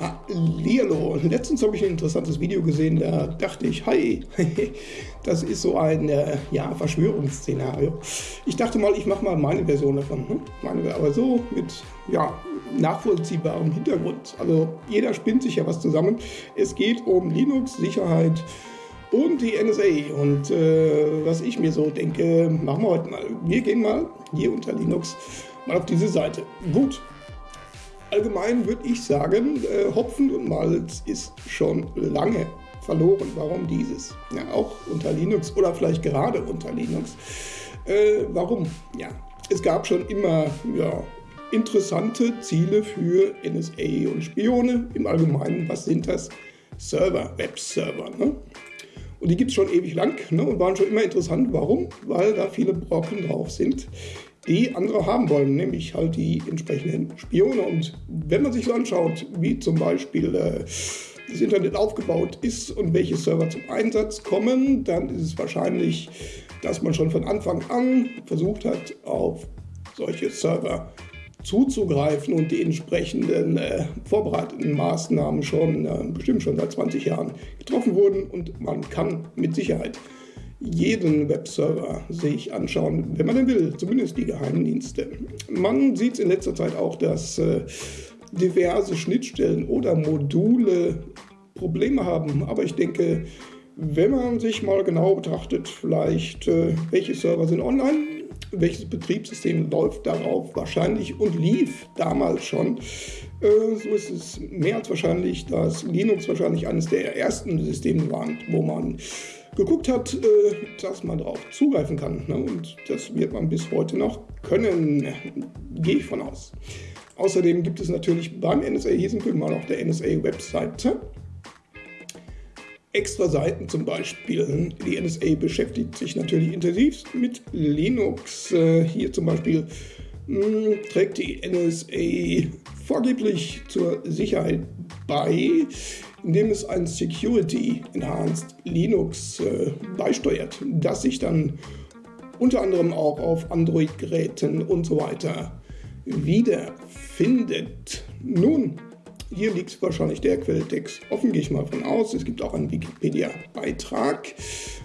Hallihallo. Letztens habe ich ein interessantes Video gesehen, da dachte ich, hi, das ist so ein äh, ja, Verschwörungsszenario. Ich dachte mal, ich mache mal meine Version davon. Ne? Meine, aber so mit ja, nachvollziehbarem Hintergrund. Also jeder spinnt sich ja was zusammen. Es geht um Linux, Sicherheit und die NSA. Und äh, was ich mir so denke, machen wir heute mal. Wir gehen mal hier unter Linux mal auf diese Seite. Gut, allgemein würde ich sagen, äh, Hopfen und Malz ist schon lange verloren. Warum dieses? Ja, auch unter Linux oder vielleicht gerade unter Linux. Äh, warum? Ja, es gab schon immer ja, interessante Ziele für NSA und Spione. Im Allgemeinen, was sind das? Server, Webserver. Ne? Und die gibt es schon ewig lang ne, und waren schon immer interessant. Warum? Weil da viele Brocken drauf sind, die andere haben wollen, nämlich halt die entsprechenden Spione. Und wenn man sich so anschaut, wie zum Beispiel äh, das Internet aufgebaut ist und welche Server zum Einsatz kommen, dann ist es wahrscheinlich, dass man schon von Anfang an versucht hat, auf solche Server zuzugreifen und die entsprechenden äh, vorbereiteten Maßnahmen schon äh, bestimmt schon seit 20 Jahren getroffen wurden und man kann mit Sicherheit jeden Webserver sich anschauen, wenn man denn will, zumindest die Geheimdienste. Man sieht es in letzter Zeit auch, dass äh, diverse Schnittstellen oder Module Probleme haben, aber ich denke, wenn man sich mal genau betrachtet, vielleicht äh, welche Server sind online, welches Betriebssystem läuft darauf wahrscheinlich und lief damals schon. Äh, so ist es mehr als wahrscheinlich, dass Linux wahrscheinlich eines der ersten Systeme war, wo man geguckt hat, äh, dass man darauf zugreifen kann. Ne? Und das wird man bis heute noch können, gehe ich von aus. Außerdem gibt es natürlich beim NSA, wir mal auf der NSA-Webseite, extra Seiten zum Beispiel. Die NSA beschäftigt sich natürlich intensiv mit Linux. Äh, hier zum Beispiel hm, trägt die NSA vorgeblich zur Sicherheit bei indem es ein Security Enhanced Linux äh, beisteuert, das sich dann unter anderem auch auf Android-Geräten und so weiter wiederfindet. Nun, hier liegt wahrscheinlich der Quelltext offen, gehe ich mal von aus. Es gibt auch einen Wikipedia-Beitrag.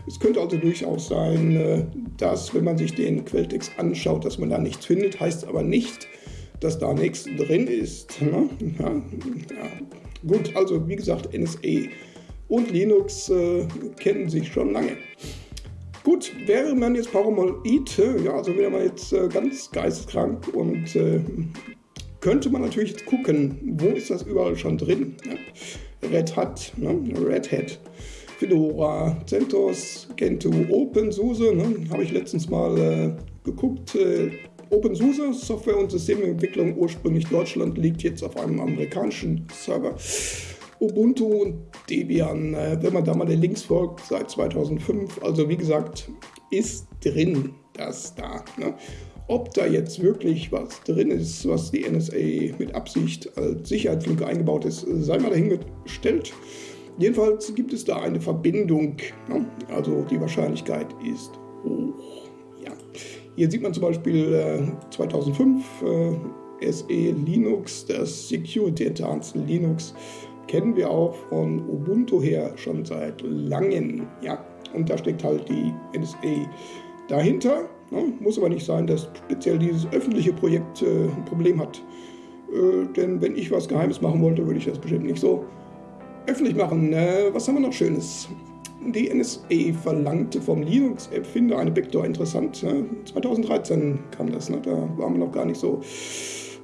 Es könnte also durchaus sein, äh, dass, wenn man sich den Quelltext anschaut, dass man da nichts findet, heißt aber nicht, dass da nichts drin ist. Ne? Ja, ja. Gut, also wie gesagt, NSA und Linux äh, kennen sich schon lange. Gut, wäre man jetzt paranoid, ja, also wäre man jetzt äh, ganz geisteskrank und äh, könnte man natürlich jetzt gucken, wo ist das überall schon drin. Ja? Red Hat, ne? Red Hat, Fedora, CentOS, Gentoo, OpenSUSE, ne? habe ich letztens mal äh, geguckt. Äh, OpenSUSE, Software- und Systementwicklung, ursprünglich Deutschland, liegt jetzt auf einem amerikanischen Server. Ubuntu und Debian, äh, wenn man da mal den Links folgt, seit 2005. Also wie gesagt, ist drin das da. Ne? Ob da jetzt wirklich was drin ist, was die NSA mit Absicht als Sicherheitslücke eingebaut ist, sei mal dahingestellt. Jedenfalls gibt es da eine Verbindung. Ne? Also die Wahrscheinlichkeit ist hoch. Hier sieht man zum Beispiel äh, 2005 äh, SE Linux, das Security Enhanced Linux kennen wir auch von Ubuntu her schon seit langem. Ja, und da steckt halt die NSA dahinter. Ne? Muss aber nicht sein, dass speziell dieses öffentliche Projekt äh, ein Problem hat. Äh, denn wenn ich was Geheimes machen wollte, würde ich das bestimmt nicht so öffentlich machen. Äh, was haben wir noch Schönes? Die NSA verlangte vom Linux-Erfinder eine Backdoor interessant. Ne? 2013 kam das, ne? da waren wir noch gar nicht so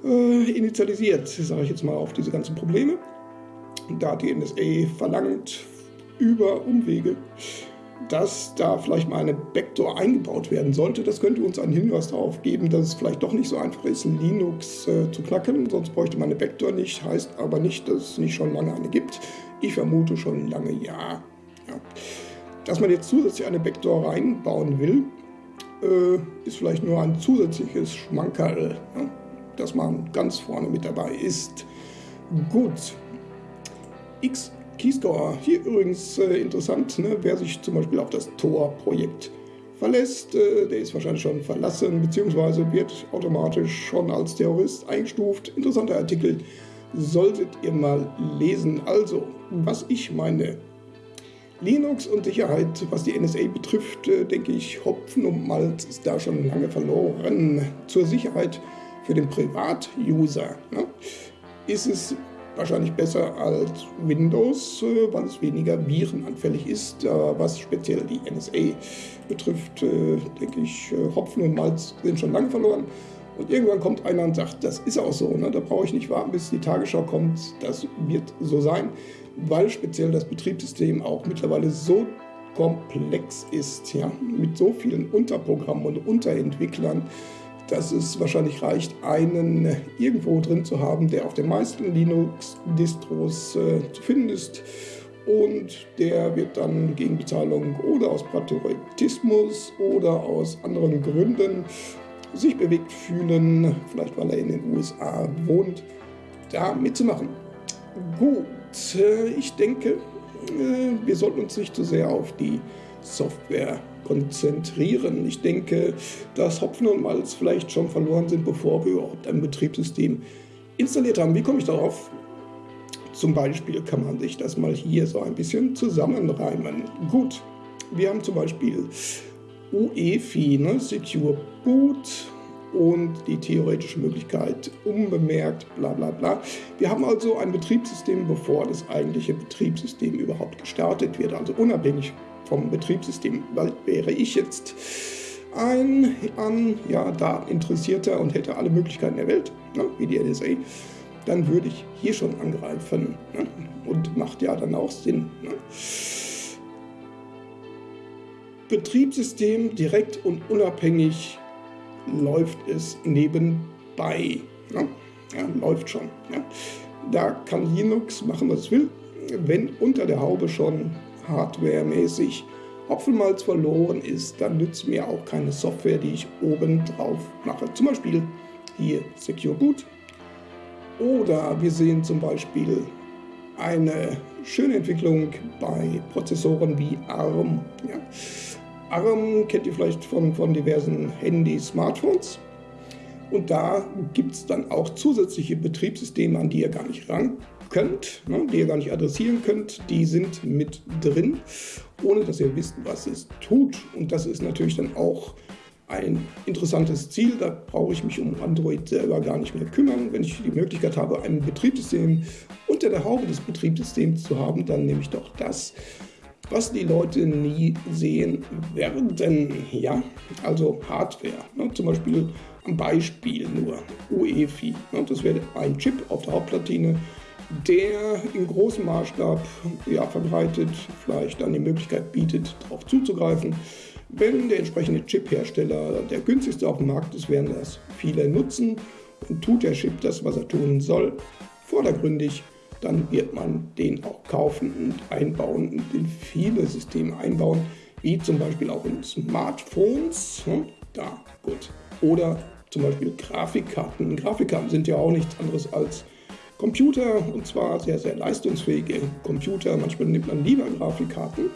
äh, initialisiert, sage ich jetzt mal, auf diese ganzen Probleme. Da hat die NSA verlangt über Umwege, dass da vielleicht mal eine Backdoor eingebaut werden sollte. Das könnte uns einen Hinweis darauf geben, dass es vielleicht doch nicht so einfach ist, Linux äh, zu knacken. Sonst bräuchte man eine Backdoor nicht, heißt aber nicht, dass es nicht schon lange eine gibt. Ich vermute schon lange ja. Ja. Dass man jetzt zusätzlich eine Backdoor reinbauen will, äh, ist vielleicht nur ein zusätzliches Schmankerl, ja, dass man ganz vorne mit dabei ist. Gut. X Keystore. Hier übrigens äh, interessant, ne, wer sich zum Beispiel auf das Tor-Projekt verlässt, äh, der ist wahrscheinlich schon verlassen, beziehungsweise wird automatisch schon als Terrorist eingestuft. Interessanter Artikel solltet ihr mal lesen. Also, was ich meine. Linux und Sicherheit, was die NSA betrifft, äh, denke ich, Hopfen und Malz ist da schon lange verloren. Zur Sicherheit für den Privatuser ne, ist es wahrscheinlich besser als Windows, äh, weil es weniger virenanfällig ist. was speziell die NSA betrifft, äh, denke ich, Hopfen und Malz sind schon lange verloren. Und irgendwann kommt einer und sagt, das ist auch so, ne? da brauche ich nicht warten, bis die Tagesschau kommt, das wird so sein, weil speziell das Betriebssystem auch mittlerweile so komplex ist, ja? mit so vielen Unterprogrammen und Unterentwicklern, dass es wahrscheinlich reicht, einen irgendwo drin zu haben, der auf den meisten Linux-Distros äh, zu finden ist. Und der wird dann gegen Bezahlung oder aus Patriotismus oder aus anderen Gründen sich bewegt fühlen, vielleicht weil er in den USA wohnt, da mitzumachen. Gut, äh, ich denke, äh, wir sollten uns nicht zu sehr auf die Software konzentrieren. Ich denke, dass Hopfen und Malz vielleicht schon verloren sind, bevor wir überhaupt ein Betriebssystem installiert haben. Wie komme ich darauf? Zum Beispiel kann man sich das mal hier so ein bisschen zusammenreimen. Gut, wir haben zum Beispiel UEFI, ne, Secure Boot und die theoretische Möglichkeit unbemerkt, bla bla bla. Wir haben also ein Betriebssystem, bevor das eigentliche Betriebssystem überhaupt gestartet wird, also unabhängig vom Betriebssystem. Weil wäre ich jetzt ein an ja, Daten interessierter und hätte alle Möglichkeiten der Welt, ne, wie die NSA, dann würde ich hier schon angreifen. Ne? Und macht ja dann auch Sinn. Ne? Betriebssystem direkt und unabhängig läuft es nebenbei. Ja, ja läuft schon. Ja. Da kann Linux machen, was es will. Wenn unter der Haube schon hardwaremäßig Hopfenmalz verloren ist, dann nützt mir auch keine Software, die ich oben drauf mache. Zum Beispiel hier Secure Boot. Oder wir sehen zum Beispiel eine schöne Entwicklung bei Prozessoren wie ARM. Ja. ARM kennt ihr vielleicht von, von diversen Handys, Smartphones. Und da gibt es dann auch zusätzliche Betriebssysteme, an die ihr gar nicht ran könnt, ne, die ihr gar nicht adressieren könnt. Die sind mit drin, ohne dass ihr wisst, was es tut. Und das ist natürlich dann auch ein interessantes Ziel. Da brauche ich mich um Android selber gar nicht mehr kümmern. Wenn ich die Möglichkeit habe, ein Betriebssystem unter der Haube des Betriebssystems zu haben, dann nehme ich doch das was die Leute nie sehen werden. Ja, also Hardware. Ne? Zum Beispiel ein Beispiel nur UEFI. Ne? Das wäre ein Chip auf der Hauptplatine, der in großem Maßstab ja, verbreitet, vielleicht dann die Möglichkeit bietet, darauf zuzugreifen. Wenn der entsprechende Chip-Hersteller der günstigste auf dem Markt ist, werden das viele nutzen und tut der Chip das, was er tun soll, vordergründig dann wird man den auch kaufen und einbauen und in viele Systeme einbauen, wie zum Beispiel auch in Smartphones. Hm, da, gut. Oder zum Beispiel Grafikkarten. Grafikkarten sind ja auch nichts anderes als Computer und zwar sehr, sehr leistungsfähige Computer. Manchmal nimmt man lieber Grafikkarten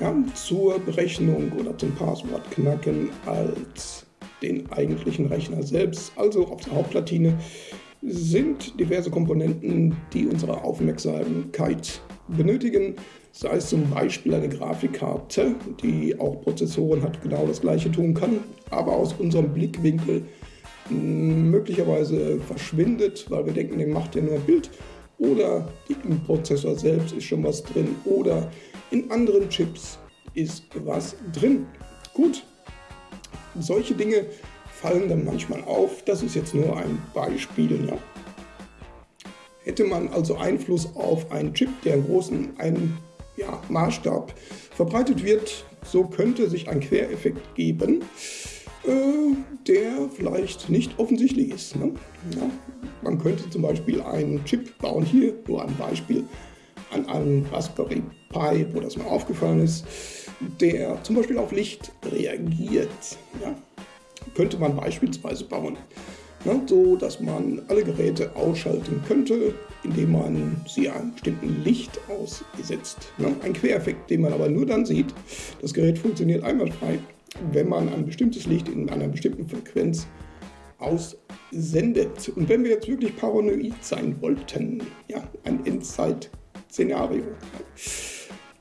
ja, zur Berechnung oder zum Passwort knacken als den eigentlichen Rechner selbst. Also auf der Hauptplatine sind diverse Komponenten, die unsere Aufmerksamkeit benötigen. Sei es zum Beispiel eine Grafikkarte, die auch Prozessoren hat, genau das gleiche tun kann, aber aus unserem Blickwinkel möglicherweise verschwindet, weil wir denken, der macht ja nur ein Bild. Oder im Prozessor selbst ist schon was drin. Oder in anderen Chips ist was drin. Gut, solche Dinge fallen dann manchmal auf. Das ist jetzt nur ein Beispiel. Ja. Hätte man also Einfluss auf einen Chip, der in großen einen, ja, Maßstab verbreitet wird, so könnte sich ein Quereffekt geben, äh, der vielleicht nicht offensichtlich ist. Ne? Ja, man könnte zum Beispiel einen Chip bauen, hier nur ein Beispiel, an einem Raspberry Pi, wo das mal aufgefallen ist, der zum Beispiel auf Licht reagiert. Ja? Könnte man beispielsweise bauen. Ne, so dass man alle Geräte ausschalten könnte, indem man sie einem bestimmten Licht aussetzt. Ne, ein Quereffekt, den man aber nur dann sieht. Das Gerät funktioniert einwandfrei, wenn man ein bestimmtes Licht in einer bestimmten Frequenz aussendet. Und wenn wir jetzt wirklich paranoid sein wollten, ja, ein Endzeit-Szenario,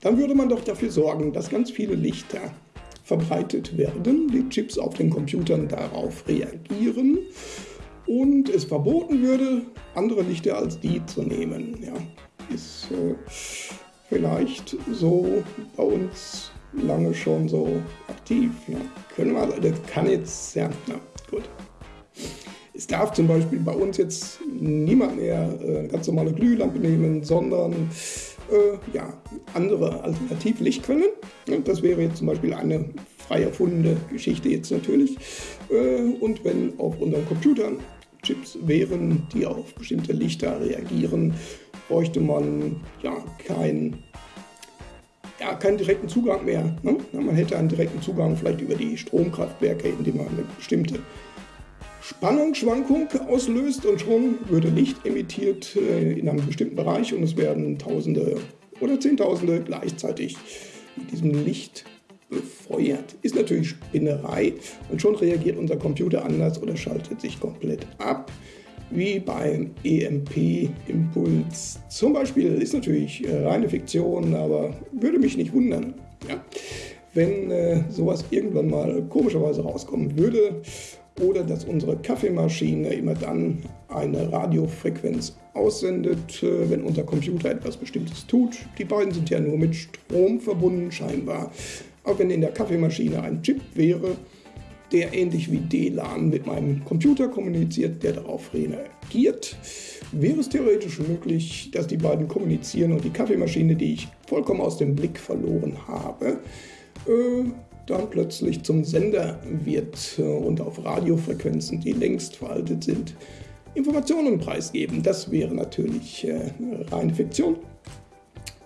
dann würde man doch dafür sorgen, dass ganz viele Lichter verbreitet werden, die Chips auf den Computern darauf reagieren und es verboten würde, andere Lichter als die zu nehmen. Ja, ist äh, vielleicht so bei uns lange schon so aktiv. Ja. Können wir, das kann jetzt, ja, na, gut. Es darf zum Beispiel bei uns jetzt niemand mehr äh, ganz normale Glühlampe nehmen, sondern äh, ja, andere Alternativlichtquellen. Das wäre jetzt zum Beispiel eine frei erfundene Geschichte jetzt natürlich. Äh, und wenn auf unseren Computern Chips wären, die auf bestimmte Lichter reagieren, bräuchte man ja kein ja, keinen direkten Zugang mehr. Ne? Man hätte einen direkten Zugang vielleicht über die Stromkraftwerke, indem man eine bestimmte Spannungsschwankung auslöst und schon würde Licht emittiert äh, in einem bestimmten Bereich und es werden Tausende oder Zehntausende gleichzeitig mit diesem Licht befeuert. Ist natürlich Spinnerei und schon reagiert unser Computer anders oder schaltet sich komplett ab wie beim EMP-Impuls. Zum Beispiel ist natürlich äh, reine Fiktion, aber würde mich nicht wundern, ja, wenn äh, sowas irgendwann mal komischerweise rauskommen würde oder dass unsere Kaffeemaschine immer dann eine Radiofrequenz aussendet, äh, wenn unser Computer etwas Bestimmtes tut. Die beiden sind ja nur mit Strom verbunden scheinbar. Auch wenn in der Kaffeemaschine ein Chip wäre, der ähnlich wie DLAN mit meinem Computer kommuniziert, der darauf reagiert. Wäre es theoretisch möglich, dass die beiden kommunizieren und die Kaffeemaschine, die ich vollkommen aus dem Blick verloren habe, äh, dann plötzlich zum Sender wird und auf Radiofrequenzen, die längst veraltet sind, Informationen preisgeben. Das wäre natürlich äh, reine Fiktion,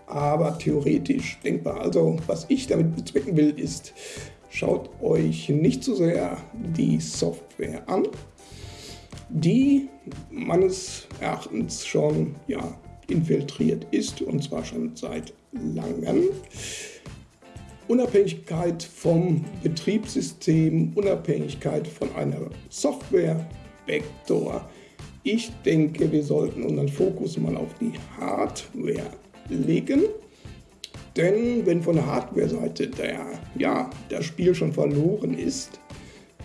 aber theoretisch denkbar. Also was ich damit bezwecken will, ist, schaut euch nicht so sehr die Software an, die meines Erachtens schon ja, infiltriert ist und zwar schon seit langem. Unabhängigkeit vom Betriebssystem, Unabhängigkeit von einer Software-Vektor. Ich denke, wir sollten unseren Fokus mal auf die Hardware legen. Denn wenn von der Hardware-Seite der, ja, das Spiel schon verloren ist,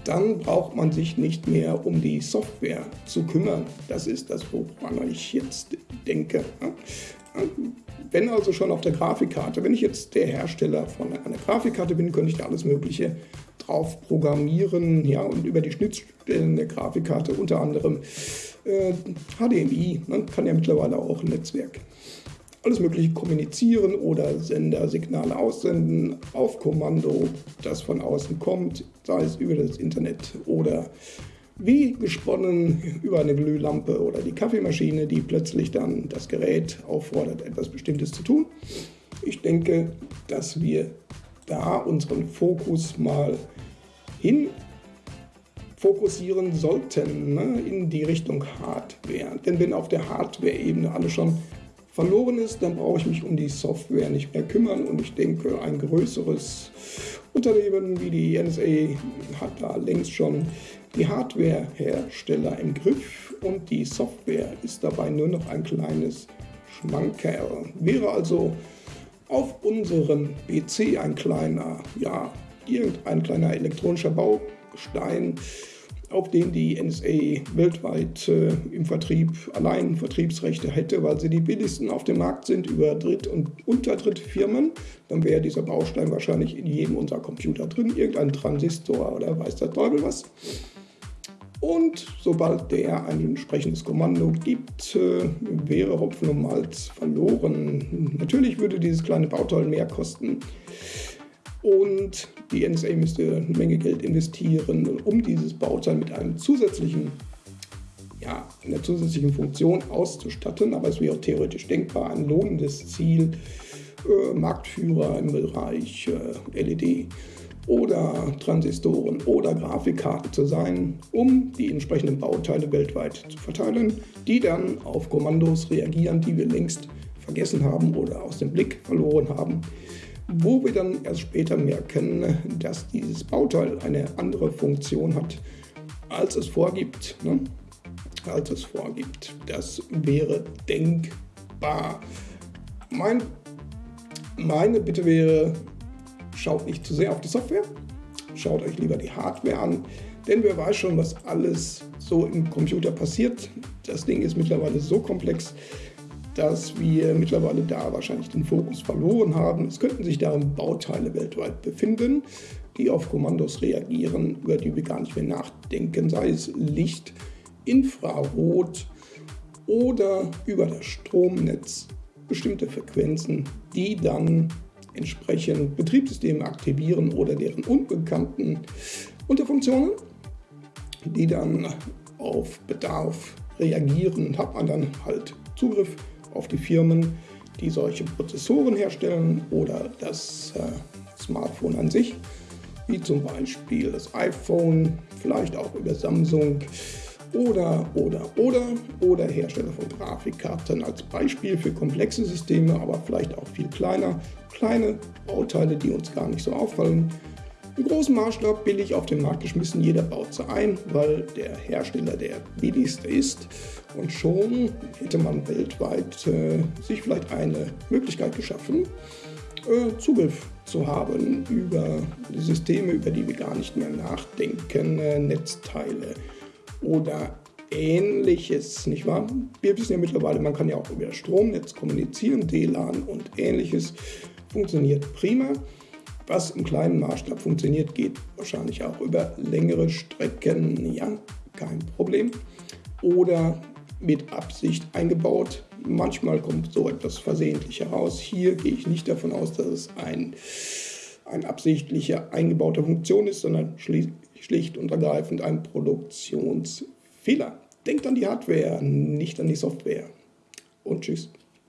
dann braucht man sich nicht mehr um die Software zu kümmern. Das ist das, woran ich jetzt denke. Wenn also schon auf der Grafikkarte, wenn ich jetzt der Hersteller von einer Grafikkarte bin, könnte ich da alles Mögliche drauf programmieren ja, und über die Schnittstellen der Grafikkarte unter anderem äh, HDMI, man kann ja mittlerweile auch ein Netzwerk. Alles mögliche kommunizieren oder Sendersignale aussenden auf Kommando, das von außen kommt, sei es über das Internet oder wie gesponnen über eine Glühlampe oder die Kaffeemaschine, die plötzlich dann das Gerät auffordert, etwas Bestimmtes zu tun. Ich denke, dass wir da unseren Fokus mal hin fokussieren sollten ne, in die Richtung Hardware. Denn wenn auf der Hardware-Ebene alles schon verloren ist, dann brauche ich mich um die Software nicht mehr kümmern und ich denke, ein größeres Unternehmen wie die NSA hat da längst schon die Hardwarehersteller im Griff und die Software ist dabei nur noch ein kleines Schmankerl. Wäre also auf unserem PC ein kleiner, ja, irgendein kleiner elektronischer Baustein, auf den die NSA weltweit äh, im Vertrieb allein Vertriebsrechte hätte, weil sie die billigsten auf dem Markt sind über Dritt- und Unterdrittfirmen, dann wäre dieser Baustein wahrscheinlich in jedem unserer Computer drin, irgendein Transistor oder weiß der Teufel was. Und sobald der ein entsprechendes Kommando gibt, äh, wäre Hopfen und Malz verloren. Natürlich würde dieses kleine Bauteil mehr kosten. Und die NSA müsste eine Menge Geld investieren, um dieses Bauteil mit einem zusätzlichen, ja, einer zusätzlichen Funktion auszustatten. Aber es wäre theoretisch denkbar, ein lohnendes Ziel, äh, Marktführer im Bereich äh, LED oder Transistoren oder Grafikkarten zu sein, um die entsprechenden Bauteile weltweit zu verteilen, die dann auf Kommandos reagieren, die wir längst vergessen haben oder aus dem Blick verloren haben wo wir dann erst später merken, dass dieses Bauteil eine andere Funktion hat als es vorgibt. Ne? Als es vorgibt. Das wäre denkbar. Mein, meine Bitte wäre, schaut nicht zu sehr auf die Software, schaut euch lieber die Hardware an, denn wer weiß schon, was alles so im Computer passiert. Das Ding ist mittlerweile so komplex, dass wir mittlerweile da wahrscheinlich den Fokus verloren haben. Es könnten sich darin Bauteile weltweit befinden, die auf Kommandos reagieren, über die wir gar nicht mehr nachdenken, sei es Licht, Infrarot oder über das Stromnetz bestimmte Frequenzen, die dann entsprechend Betriebssysteme aktivieren oder deren unbekannten Unterfunktionen, die dann auf Bedarf reagieren, hat man dann halt Zugriff auf die Firmen, die solche Prozessoren herstellen oder das äh, Smartphone an sich, wie zum Beispiel das iPhone, vielleicht auch über Samsung oder, oder, oder, oder Hersteller von Grafikkarten als Beispiel für komplexe Systeme, aber vielleicht auch viel kleiner, kleine Bauteile, die uns gar nicht so auffallen. Im großen Maßstab billig auf den Markt geschmissen, jeder baut sie ein, weil der Hersteller der billigste ist. Und schon hätte man weltweit äh, sich vielleicht eine Möglichkeit geschaffen, äh, Zugriff zu haben über Systeme, über die wir gar nicht mehr nachdenken, äh, Netzteile oder ähnliches, nicht wahr? Wir wissen ja mittlerweile, man kann ja auch über Stromnetz kommunizieren, DLAN und ähnliches funktioniert prima. Was im kleinen Maßstab funktioniert, geht wahrscheinlich auch über längere Strecken, ja, kein Problem. Oder mit Absicht eingebaut. Manchmal kommt so etwas versehentlich heraus. Hier gehe ich nicht davon aus, dass es ein, ein absichtlicher eingebauter Funktion ist, sondern schlicht und ergreifend ein Produktionsfehler. Denkt an die Hardware, nicht an die Software. Und tschüss.